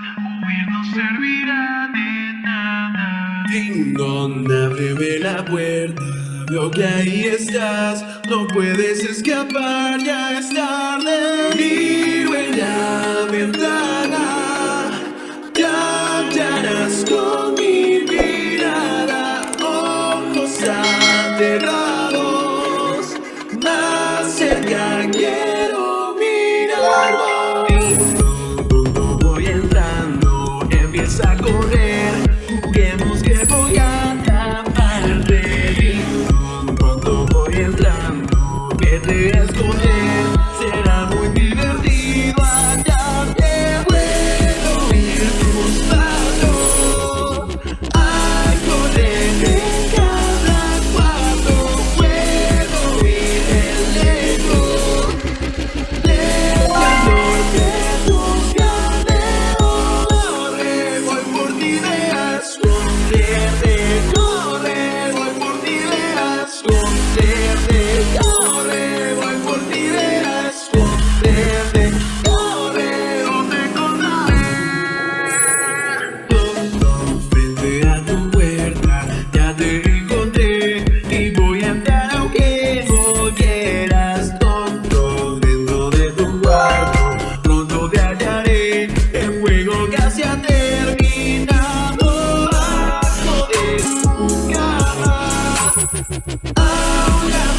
más huir no servirá de nada. Dingón, ábreme la puerta. Veo que ahí estás, no puedes escapar, ya es tarde. Vive la ventana, cantarás con. Ahora